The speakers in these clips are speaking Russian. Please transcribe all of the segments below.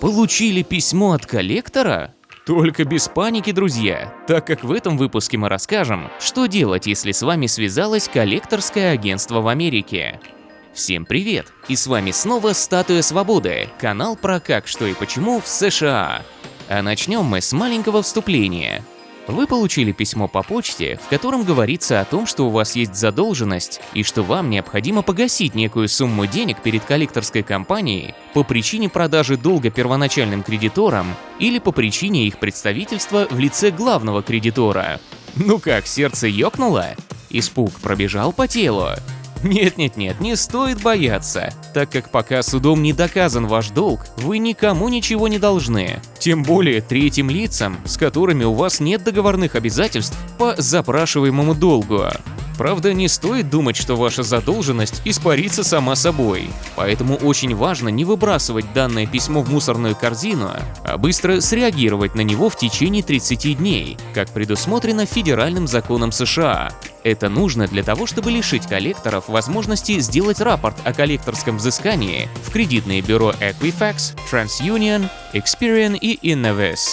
Получили письмо от коллектора? Только без паники, друзья, так как в этом выпуске мы расскажем, что делать, если с вами связалось коллекторское агентство в Америке. Всем привет! И с вами снова Статуя Свободы, канал про как, что и почему в США. А начнем мы с маленького вступления. Вы получили письмо по почте, в котором говорится о том, что у вас есть задолженность и что вам необходимо погасить некую сумму денег перед коллекторской компанией по причине продажи долга первоначальным кредиторам или по причине их представительства в лице главного кредитора. Ну как, сердце ёкнуло? Испуг пробежал по телу? Нет-нет-нет, не стоит бояться, так как пока судом не доказан ваш долг, вы никому ничего не должны. Тем более третьим лицам, с которыми у вас нет договорных обязательств по запрашиваемому долгу. Правда, не стоит думать, что ваша задолженность испарится сама собой. Поэтому очень важно не выбрасывать данное письмо в мусорную корзину, а быстро среагировать на него в течение 30 дней, как предусмотрено федеральным законом США. Это нужно для того, чтобы лишить коллекторов возможности сделать рапорт о коллекторском взыскании в кредитные бюро Equifax, TransUnion, Experian и Innovis.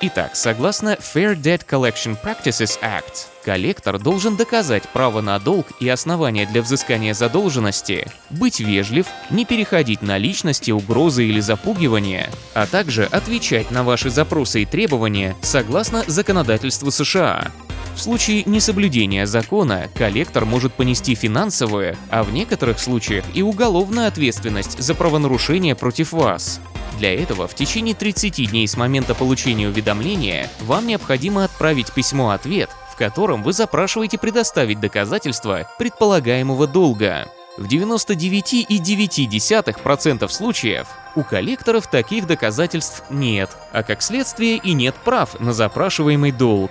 Итак, согласно Fair Debt Collection Practices Act, коллектор должен доказать право на долг и основания для взыскания задолженности, быть вежлив, не переходить на личности, угрозы или запугивания, а также отвечать на ваши запросы и требования согласно законодательству США. В случае несоблюдения закона коллектор может понести финансовую, а в некоторых случаях и уголовную ответственность за правонарушение против вас. Для этого в течение 30 дней с момента получения уведомления вам необходимо отправить письмо-ответ, в котором вы запрашиваете предоставить доказательства предполагаемого долга. В 99,9% случаев у коллекторов таких доказательств нет, а как следствие и нет прав на запрашиваемый долг.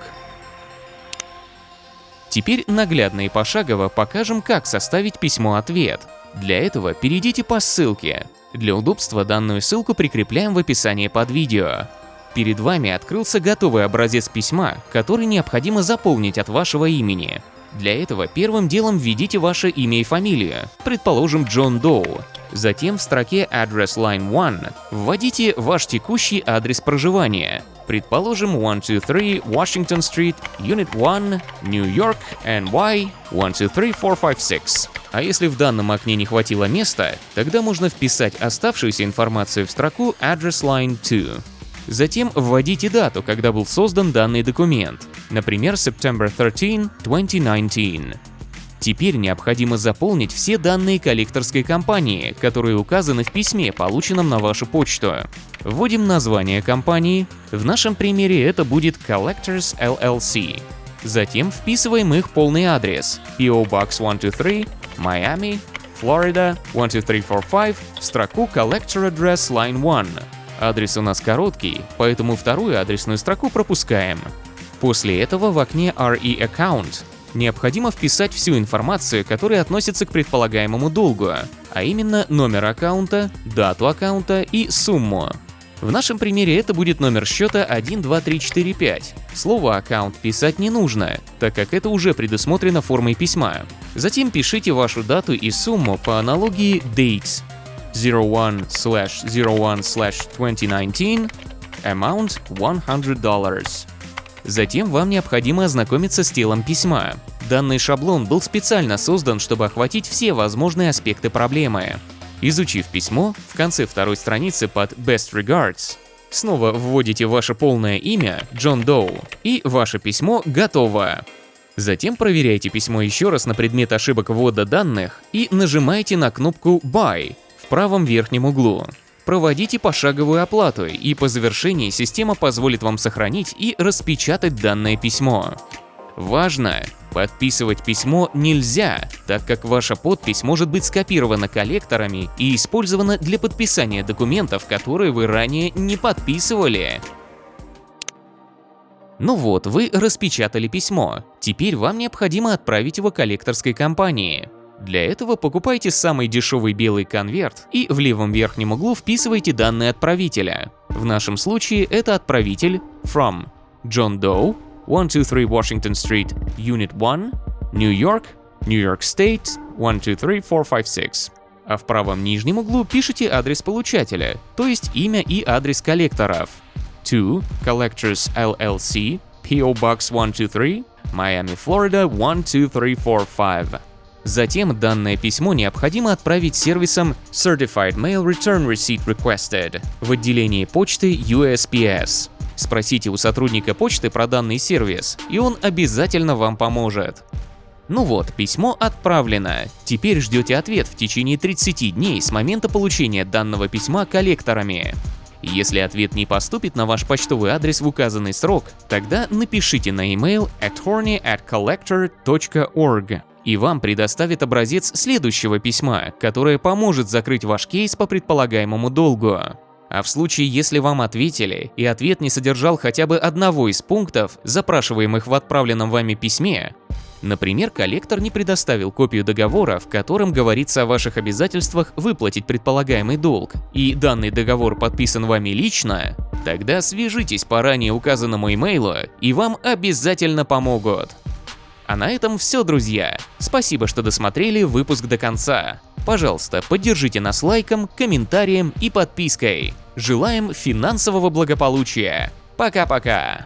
Теперь наглядно и пошагово покажем, как составить письмо-ответ. Для этого перейдите по ссылке, для удобства данную ссылку прикрепляем в описании под видео. Перед вами открылся готовый образец письма, который необходимо заполнить от вашего имени. Для этого первым делом введите ваше имя и фамилию, предположим Джон Доу. Затем в строке Address Line 1 вводите ваш текущий адрес проживания, предположим 123 Washington Street, Unit 1, New York, NY 123456. А если в данном окне не хватило места, тогда можно вписать оставшуюся информацию в строку Address Line 2. Затем вводите дату, когда был создан данный документ, например, September 13, 2019. Теперь необходимо заполнить все данные коллекторской компании, которые указаны в письме, полученном на вашу почту. Вводим название компании, в нашем примере это будет Collectors LLC. Затем вписываем их полный адрес PO Box 123, Miami, Florida 12345 в строку Collector Address Line 1. Адрес у нас короткий, поэтому вторую адресную строку пропускаем. После этого в окне RE Account необходимо вписать всю информацию, которая относится к предполагаемому долгу, а именно номер аккаунта, дату аккаунта и сумму. В нашем примере это будет номер счета 12345. Слово «аккаунт» писать не нужно, так как это уже предусмотрено формой письма. Затем пишите вашу дату и сумму по аналогии dates 01/01/2019 amount $100. Затем вам необходимо ознакомиться с телом письма. Данный шаблон был специально создан, чтобы охватить все возможные аспекты проблемы. Изучив письмо, в конце второй страницы под Best Regards снова вводите ваше полное имя Джон Доу и ваше письмо готово. Затем проверяйте письмо еще раз на предмет ошибок ввода данных и нажимаете на кнопку Buy в правом верхнем углу. Проводите пошаговую оплату, и по завершении система позволит вам сохранить и распечатать данное письмо. Важно! Подписывать письмо нельзя, так как ваша подпись может быть скопирована коллекторами и использована для подписания документов, которые вы ранее не подписывали. Ну вот, вы распечатали письмо. Теперь вам необходимо отправить его коллекторской компании. Для этого покупайте самый дешевый белый конверт и в левом верхнем углу вписывайте данные отправителя. В нашем случае это отправитель from John Doe 123 Washington Street, Unit 1, New York, New York State, 123456. а в правом нижнем углу пишите адрес получателя, то есть имя и адрес коллекторов. To Collectors LLC, PO Box 123, Miami, Florida 12345. Затем данное письмо необходимо отправить сервисом Certified Mail Return Receipt Requested в отделении почты USPS. Спросите у сотрудника почты про данный сервис, и он обязательно вам поможет. Ну вот, письмо отправлено. Теперь ждете ответ в течение 30 дней с момента получения данного письма коллекторами. Если ответ не поступит на ваш почтовый адрес в указанный срок, тогда напишите на email attorney at collector.org и вам предоставит образец следующего письма, которое поможет закрыть ваш кейс по предполагаемому долгу. А в случае, если вам ответили, и ответ не содержал хотя бы одного из пунктов, запрашиваемых в отправленном вами письме, Например, коллектор не предоставил копию договора, в котором говорится о ваших обязательствах выплатить предполагаемый долг, и данный договор подписан вами лично, тогда свяжитесь по ранее указанному имейлу, и вам обязательно помогут. А на этом все, друзья. Спасибо, что досмотрели выпуск до конца. Пожалуйста, поддержите нас лайком, комментарием и подпиской. Желаем финансового благополучия. Пока-пока.